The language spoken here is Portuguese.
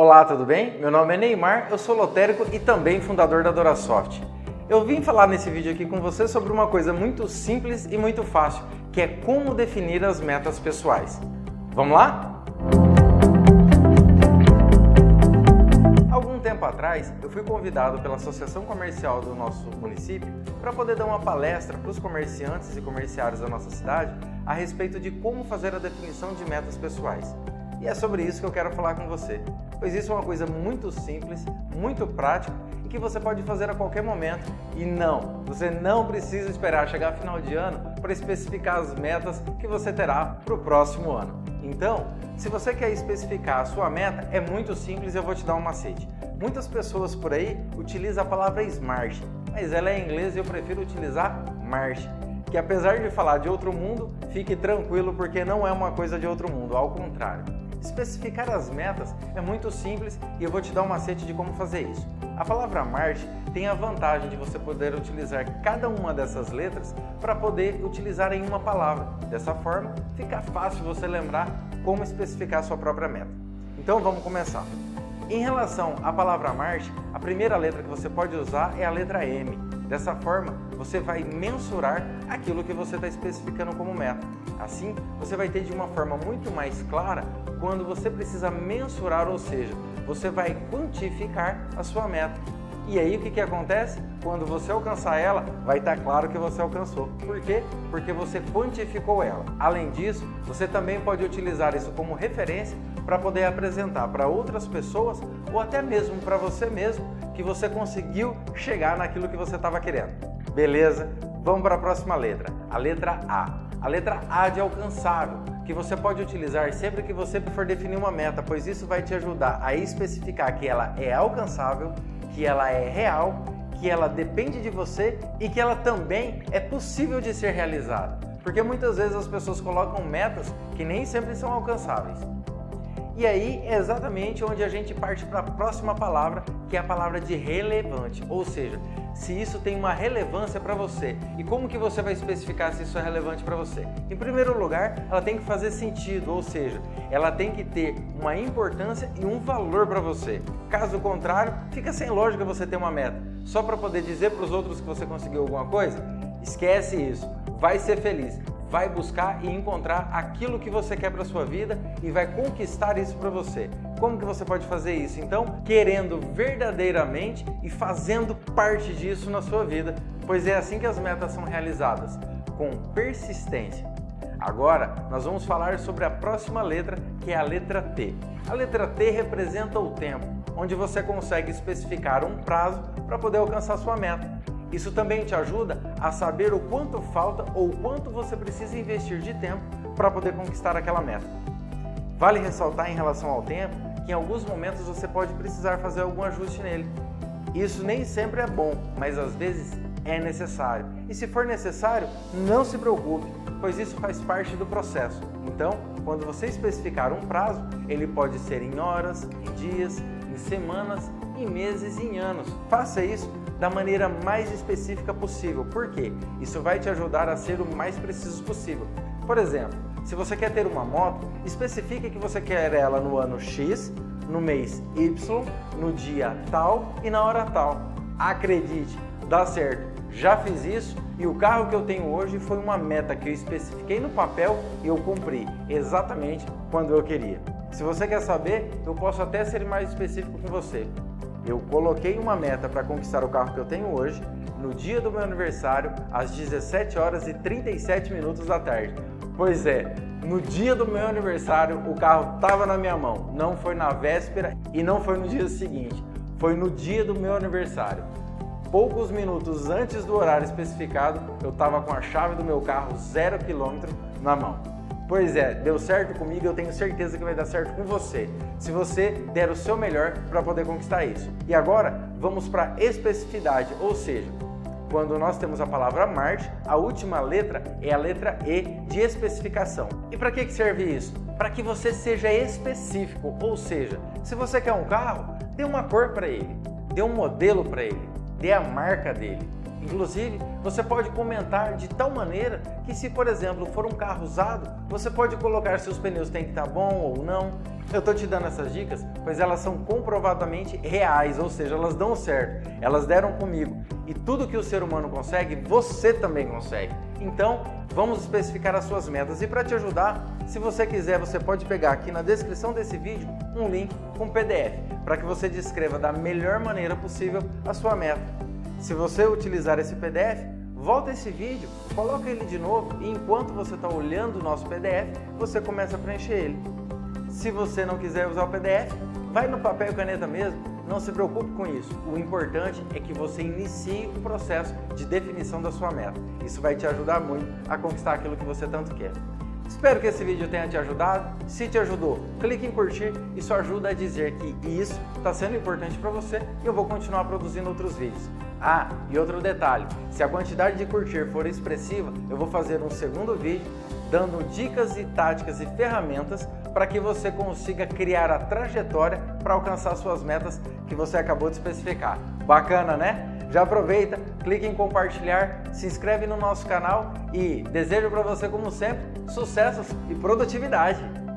Olá, tudo bem? Meu nome é Neymar, eu sou lotérico e também fundador da Dorasoft. Eu vim falar nesse vídeo aqui com você sobre uma coisa muito simples e muito fácil, que é como definir as metas pessoais. Vamos lá? Algum tempo atrás, eu fui convidado pela Associação Comercial do nosso município para poder dar uma palestra para os comerciantes e comerciários da nossa cidade a respeito de como fazer a definição de metas pessoais. E é sobre isso que eu quero falar com você, pois isso é uma coisa muito simples, muito prática e que você pode fazer a qualquer momento. E não, você não precisa esperar chegar final de ano para especificar as metas que você terá para o próximo ano. Então, se você quer especificar a sua meta, é muito simples e eu vou te dar um macete. Muitas pessoas por aí utilizam a palavra SMART, mas ela é em inglês e eu prefiro utilizar MARCH que apesar de falar de outro mundo, fique tranquilo porque não é uma coisa de outro mundo, ao contrário. Especificar as metas é muito simples e eu vou te dar um macete de como fazer isso. A palavra Marte tem a vantagem de você poder utilizar cada uma dessas letras para poder utilizar em uma palavra. Dessa forma, fica fácil você lembrar como especificar a sua própria meta. Então vamos começar. Em relação à palavra Marte, a primeira letra que você pode usar é a letra M. Dessa forma, você vai mensurar aquilo que você está especificando como meta. Assim, você vai ter de uma forma muito mais clara quando você precisa mensurar, ou seja, você vai quantificar a sua meta. E aí o que, que acontece? Quando você alcançar ela, vai estar tá claro que você alcançou. Por quê? Porque você quantificou ela. Além disso, você também pode utilizar isso como referência para poder apresentar para outras pessoas ou até mesmo para você mesmo que você conseguiu chegar naquilo que você estava querendo. Beleza? Vamos para a próxima letra, a letra A. A letra A de alcançável, que você pode utilizar sempre que você for definir uma meta, pois isso vai te ajudar a especificar que ela é alcançável que ela é real, que ela depende de você e que ela também é possível de ser realizada. Porque muitas vezes as pessoas colocam metas que nem sempre são alcançáveis. E aí é exatamente onde a gente parte para a próxima palavra, que é a palavra de relevante, ou seja, se isso tem uma relevância para você. E como que você vai especificar se isso é relevante para você? Em primeiro lugar, ela tem que fazer sentido, ou seja, ela tem que ter uma importância e um valor para você. Caso contrário, fica sem lógica você ter uma meta. Só para poder dizer para os outros que você conseguiu alguma coisa? Esquece isso. Vai ser feliz vai buscar e encontrar aquilo que você quer para sua vida e vai conquistar isso para você. Como que você pode fazer isso? Então, querendo verdadeiramente e fazendo parte disso na sua vida, pois é assim que as metas são realizadas, com persistência. Agora, nós vamos falar sobre a próxima letra, que é a letra T. A letra T representa o tempo, onde você consegue especificar um prazo para poder alcançar sua meta. Isso também te ajuda a saber o quanto falta ou quanto você precisa investir de tempo para poder conquistar aquela meta. Vale ressaltar em relação ao tempo que em alguns momentos você pode precisar fazer algum ajuste nele. Isso nem sempre é bom, mas às vezes é necessário. E se for necessário, não se preocupe, pois isso faz parte do processo. Então, quando você especificar um prazo, ele pode ser em horas, em dias, em semanas, em meses e em anos. Faça isso da maneira mais específica possível. Por quê? Isso vai te ajudar a ser o mais preciso possível. Por exemplo, se você quer ter uma moto, especifique que você quer ela no ano X, no mês Y, no dia tal e na hora tal. Acredite, dá certo. Já fiz isso e o carro que eu tenho hoje foi uma meta que eu especifiquei no papel e eu cumpri exatamente quando eu queria. Se você quer saber, eu posso até ser mais específico com você. Eu coloquei uma meta para conquistar o carro que eu tenho hoje no dia do meu aniversário, às 17 horas e 37 minutos da tarde. Pois é, no dia do meu aniversário o carro estava na minha mão, não foi na véspera e não foi no dia seguinte, foi no dia do meu aniversário. Poucos minutos antes do horário especificado, eu estava com a chave do meu carro zero quilômetro na mão. Pois é, deu certo comigo, eu tenho certeza que vai dar certo com você, se você der o seu melhor para poder conquistar isso. E agora, vamos para especificidade, ou seja, quando nós temos a palavra Marte, a última letra é a letra E de especificação. E para que serve isso? Para que você seja específico, ou seja, se você quer um carro, dê uma cor para ele, dê um modelo para ele, dê a marca dele. Inclusive, você pode comentar de tal maneira que se, por exemplo, for um carro usado, você pode colocar se os pneus têm que estar bom ou não. Eu estou te dando essas dicas, pois elas são comprovadamente reais, ou seja, elas dão certo. Elas deram comigo. E tudo que o ser humano consegue, você também consegue. Então, vamos especificar as suas metas. E para te ajudar, se você quiser, você pode pegar aqui na descrição desse vídeo um link com PDF, para que você descreva da melhor maneira possível a sua meta. Se você utilizar esse PDF, volta esse vídeo, coloca ele de novo e enquanto você está olhando o nosso PDF, você começa a preencher ele. Se você não quiser usar o PDF, vai no papel e caneta mesmo, não se preocupe com isso. O importante é que você inicie o processo de definição da sua meta. Isso vai te ajudar muito a conquistar aquilo que você tanto quer. Espero que esse vídeo tenha te ajudado. Se te ajudou, clique em curtir. Isso ajuda a dizer que isso está sendo importante para você e eu vou continuar produzindo outros vídeos. Ah, e outro detalhe, se a quantidade de curtir for expressiva, eu vou fazer um segundo vídeo dando dicas e táticas e ferramentas para que você consiga criar a trajetória para alcançar suas metas que você acabou de especificar. Bacana, né? Já aproveita, clique em compartilhar, se inscreve no nosso canal e desejo para você, como sempre, sucessos e produtividade!